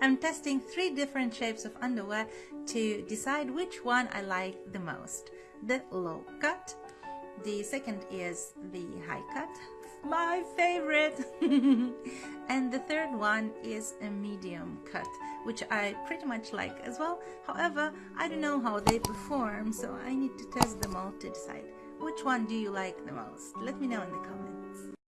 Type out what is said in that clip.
I'm testing three different shapes of underwear to decide which one I like the most. The low cut, the second is the high cut, my favorite. and the third one is a medium cut, which I pretty much like as well. However, I don't know how they perform, so I need to test them all to decide. Which one do you like the most? Let me know in the comments.